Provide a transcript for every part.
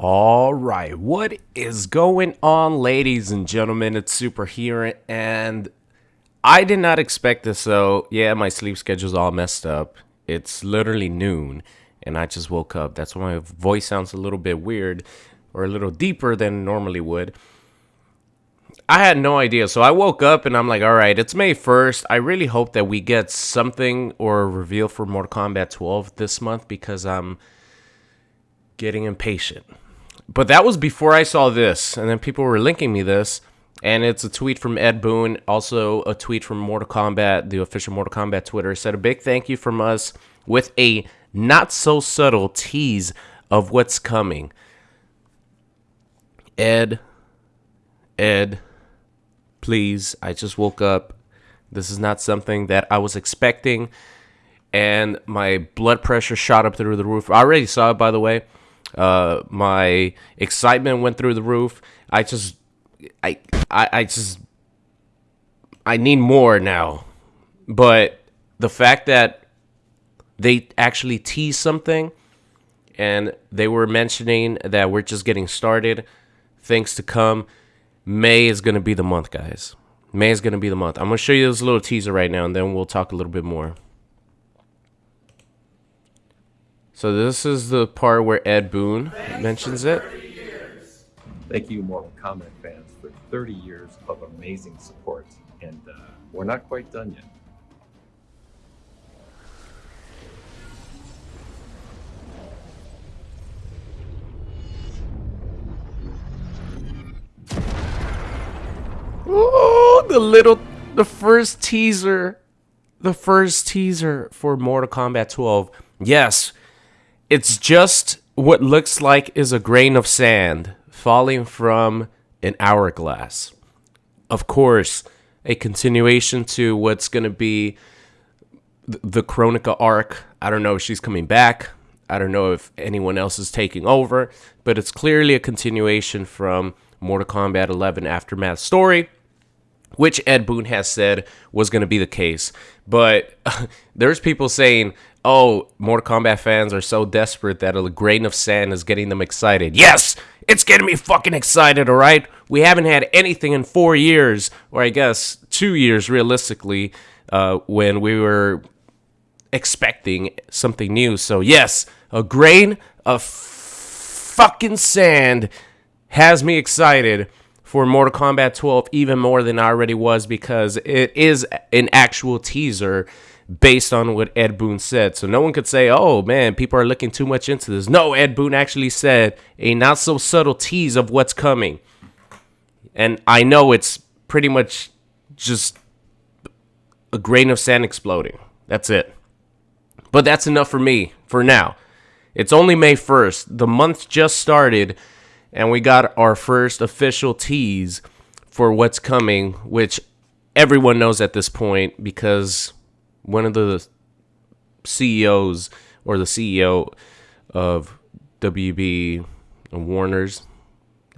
All right, what is going on, ladies and gentlemen? It's Super here, and I did not expect this. So, yeah, my sleep schedule's all messed up. It's literally noon, and I just woke up. That's why my voice sounds a little bit weird or a little deeper than normally would. I had no idea. So I woke up and I'm like, all right, it's May 1st. I really hope that we get something or a reveal for Mortal Kombat 12 this month because I'm getting impatient. But that was before I saw this, and then people were linking me this, and it's a tweet from Ed Boon, also a tweet from Mortal Kombat, the official Mortal Kombat Twitter. Said a big thank you from us with a not so subtle tease of what's coming. Ed, Ed, please, I just woke up. This is not something that I was expecting, and my blood pressure shot up through the roof. I already saw it, by the way. Uh, my excitement went through the roof. I just, I, I, I just, I need more now. But the fact that they actually teased something and they were mentioning that we're just getting started, things to come. May is going to be the month, guys. May is going to be the month. I'm going to show you this little teaser right now, and then we'll talk a little bit more. So this is the part where Ed Boon mentions it. Thank you, Mortal Kombat fans, for 30 years of amazing support. And uh, we're not quite done yet. Oh, the little, the first teaser, the first teaser for Mortal Kombat 12. Yes, it's just what looks like is a grain of sand falling from an hourglass. Of course, a continuation to what's going to be the Kronika arc. I don't know if she's coming back. I don't know if anyone else is taking over, but it's clearly a continuation from Mortal Kombat 11 Aftermath story, which Ed Boon has said was going to be the case. But there's people saying, oh, Mortal Kombat fans are so desperate that a grain of sand is getting them excited. Yes, it's getting me fucking excited, all right? We haven't had anything in four years, or I guess two years realistically, uh, when we were expecting something new. So, yes, a grain of fucking sand has me excited for Mortal Kombat 12 even more than I already was because it is an actual teaser based on what Ed Boon said. So no one could say, oh man, people are looking too much into this. No, Ed Boon actually said a not so subtle tease of what's coming. And I know it's pretty much just a grain of sand exploding. That's it. But that's enough for me for now. It's only May 1st. The month just started, and we got our first official tease for what's coming, which everyone knows at this point because one of the CEOs or the CEO of WB and Warner's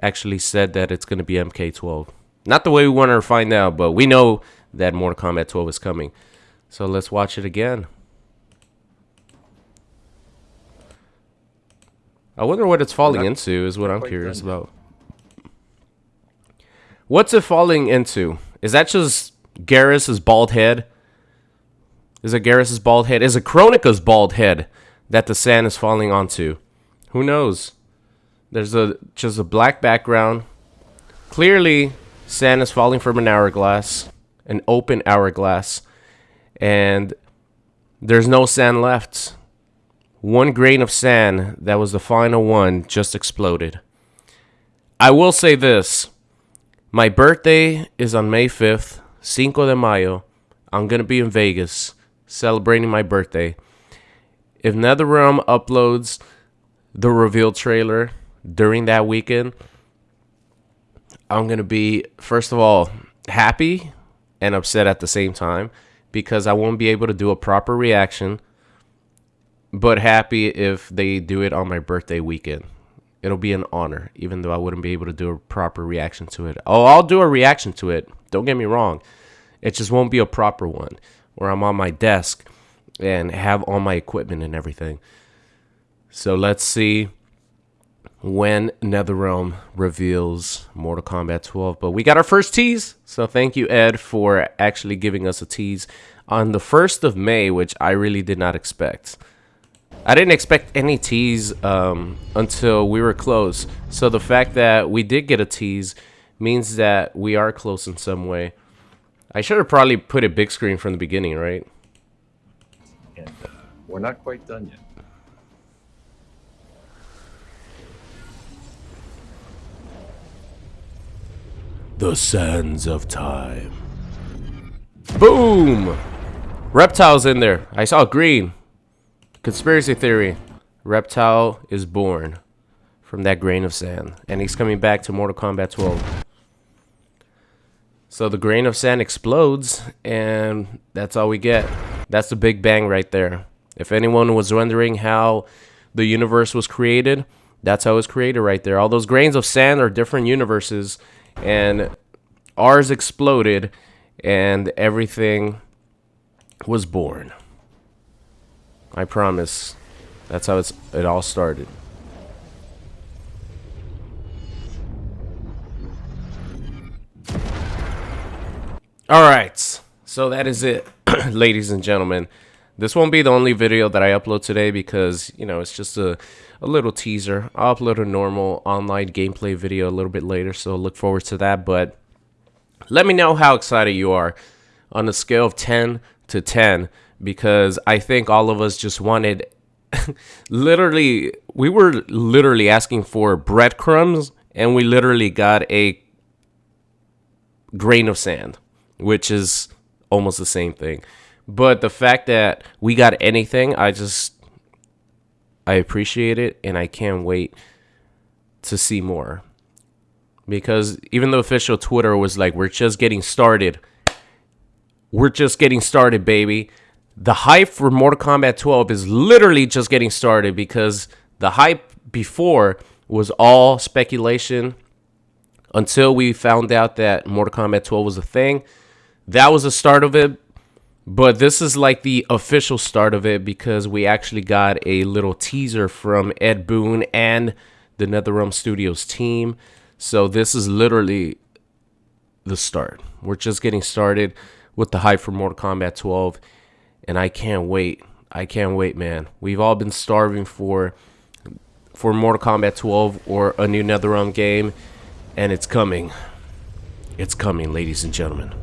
actually said that it's going to be MK12. Not the way we want to find out, but we know that Mortal Kombat 12 is coming. So let's watch it again. I wonder what it's falling into is what I'm curious about. What's it falling into? Is that just Geras's bald head? Is it Geras's bald head? Is it Kronika's bald head that the sand is falling onto? Who knows? There's a just a black background. Clearly, sand is falling from an hourglass, an open hourglass, and there's no sand left. One grain of sand that was the final one just exploded. I will say this. My birthday is on May 5th, Cinco de Mayo. I'm going to be in Vegas celebrating my birthday. If NetherRealm uploads the reveal trailer during that weekend, I'm going to be, first of all, happy and upset at the same time because I won't be able to do a proper reaction, but happy if they do it on my birthday weekend. It'll be an honor, even though I wouldn't be able to do a proper reaction to it. Oh, I'll do a reaction to it. Don't get me wrong. It just won't be a proper one where I'm on my desk and have all my equipment and everything. So let's see when NetherRealm reveals Mortal Kombat 12. But we got our first tease, so thank you, Ed, for actually giving us a tease on the 1st of May, which I really did not expect. I didn't expect any tease um, until we were close. So the fact that we did get a tease means that we are close in some way. I should have probably put a big screen from the beginning, right? And uh, we're not quite done yet. The Sands of Time. Boom! Reptile's in there. I saw green. Conspiracy theory. Reptile is born from that grain of sand. And he's coming back to Mortal Kombat 12. So the grain of sand explodes, and that's all we get. That's the Big Bang right there. If anyone was wondering how the universe was created, that's how it was created right there. All those grains of sand are different universes, and ours exploded, and everything was born. I promise. That's how it's it all started. All right. So that is it, ladies and gentlemen. This won't be the only video that I upload today because, you know, it's just a, a little teaser. I'll upload a normal online gameplay video a little bit later, so look forward to that. But let me know how excited you are on a scale of 10 to 10 because I think all of us just wanted literally we were literally asking for breadcrumbs and we literally got a grain of sand, which is almost the same thing. But the fact that we got anything, I just I appreciate it and I can't wait to see more. Because even the official Twitter was like, we're just getting started. We're just getting started, baby the hype for Mortal Kombat 12 is literally just getting started because the hype before was all speculation until we found out that Mortal Kombat 12 was a thing. That was the start of it. But this is like the official start of it because we actually got a little teaser from Ed Boon and the NetherRealm Studios team. So this is literally the start. We're just getting started with the hype for Mortal Kombat 12 and I can't wait. I can't wait, man. We've all been starving for for Mortal Kombat 12 or a new NetherRealm game, and it's coming. It's coming, ladies and gentlemen.